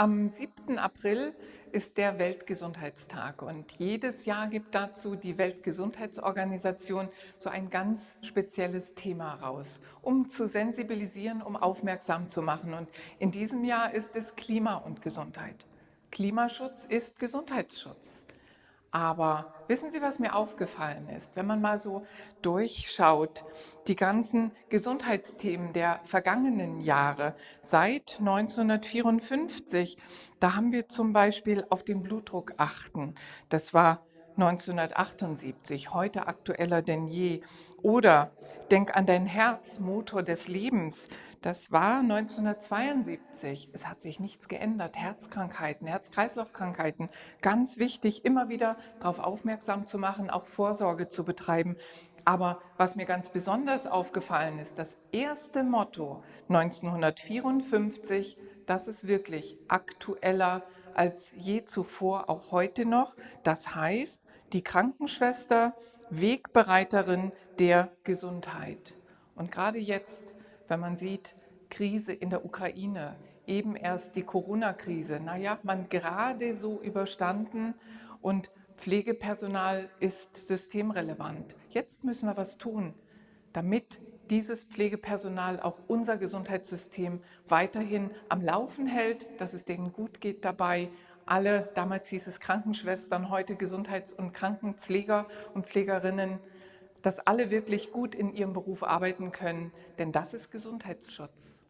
Am 7. April ist der Weltgesundheitstag und jedes Jahr gibt dazu die Weltgesundheitsorganisation so ein ganz spezielles Thema raus, um zu sensibilisieren, um aufmerksam zu machen. Und in diesem Jahr ist es Klima und Gesundheit. Klimaschutz ist Gesundheitsschutz. Aber wissen Sie, was mir aufgefallen ist? Wenn man mal so durchschaut, die ganzen Gesundheitsthemen der vergangenen Jahre, seit 1954, da haben wir zum Beispiel auf den Blutdruck achten. Das war 1978, heute aktueller denn je. Oder denk an dein Herz, Motor des Lebens. Das war 1972. Es hat sich nichts geändert. Herzkrankheiten, Herz-Kreislauf-Krankheiten. Ganz wichtig, immer wieder darauf aufmerksam zu machen, auch Vorsorge zu betreiben. Aber was mir ganz besonders aufgefallen ist, das erste Motto 1954, das ist wirklich aktueller als je zuvor, auch heute noch. Das heißt, die Krankenschwester, Wegbereiterin der Gesundheit. Und gerade jetzt, wenn man sieht, Krise in der Ukraine, eben erst die Corona-Krise, naja, man gerade so überstanden und Pflegepersonal ist systemrelevant. Jetzt müssen wir was tun, damit dieses Pflegepersonal auch unser Gesundheitssystem weiterhin am Laufen hält, dass es denen gut geht dabei, alle, damals hieß es Krankenschwestern, heute Gesundheits- und Krankenpfleger und Pflegerinnen, dass alle wirklich gut in ihrem Beruf arbeiten können, denn das ist Gesundheitsschutz.